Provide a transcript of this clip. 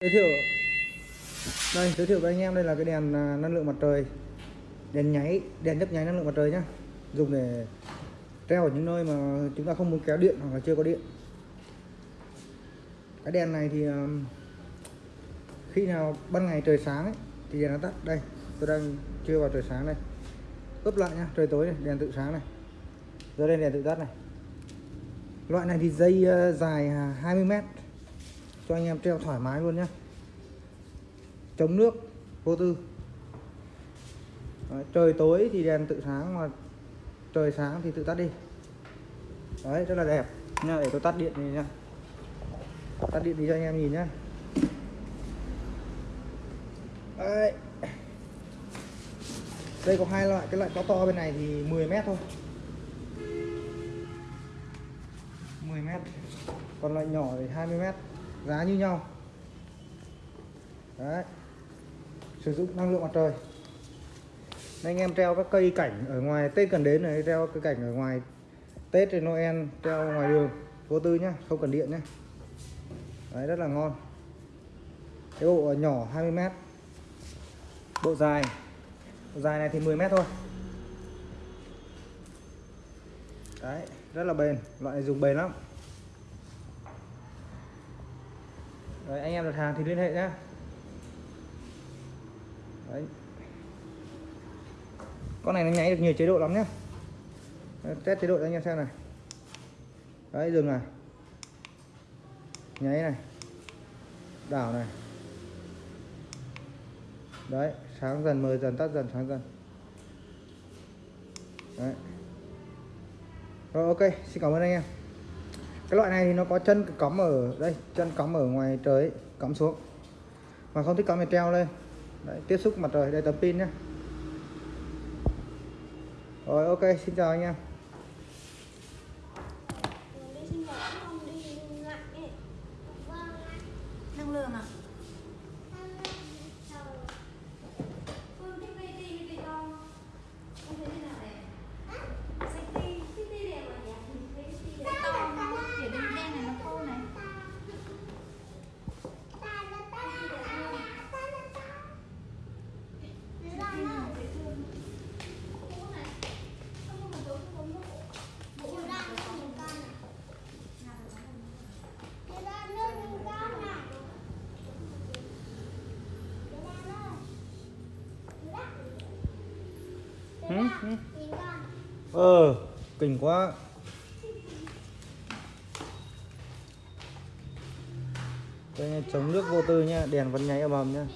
giới thiệu. Đây giới thiệu với anh em đây là cái đèn à, năng lượng mặt trời. Đèn nháy đèn nhấp nháy năng lượng mặt trời nhá. Dùng để treo ở những nơi mà chúng ta không muốn kéo điện hoặc là chưa có điện. Cái đèn này thì à, khi nào ban ngày trời sáng ấy, thì đèn nó tắt. Đây tôi đang chưa vào trời sáng đây. Ướp lại nhá trời tối này đèn tự sáng này. Giờ đây đèn tự tắt này. Loại này thì dây à, dài à, 20 mét cho anh em treo thoải mái luôn nhé chống nước vô tư. Đấy, trời tối thì đèn tự sáng mà trời sáng thì tự tắt đi. Đấy rất là đẹp. Nha để tôi tắt điện này nha. Tắt điện đi cho anh em nhìn nhá. Đấy. đây có hai loại cái loại to to bên này thì 10 mét thôi. 10 mét. Còn loại nhỏ thì 20 mét giá như nhau. Đấy. Sử dụng năng lượng mặt trời. Nên anh em treo các cây cảnh ở ngoài Tết cần đến này, treo cái cảnh ở ngoài Tết thì Noel treo ngoài đường. Vô tư nhá, không cần điện nhá. Đấy, rất là ngon. Cái bộ nhỏ 20 mét. Bộ dài. Bộ dài này thì 10 mét thôi. Đấy, rất là bền. Loại này dùng bền lắm. Đấy, anh em đặt hàng thì liên hệ nhé Đấy. Con này nó nháy được nhiều chế độ lắm nhé Test chế độ cho anh em xem này. Đấy dừng này. Nháy này. Đảo này. Đấy sáng dần mờ dần tắt dần sáng dần. Đấy. Rồi ok xin cảm ơn anh em cái loại này thì nó có chân cắm ở đây chân cắm ở ngoài trời ấy, cắm xuống. Mà không thích cắm thì treo lên. Đấy, tiếp xúc mặt trời đây tấm pin nhé rồi ok xin chào anh em năng lượng à Kiểu đen đen này nó khô này ừ, ừ ờ kinh quá. Đây nha, chống nước vô tư nha đèn vẫn nháy ầm ầm nha.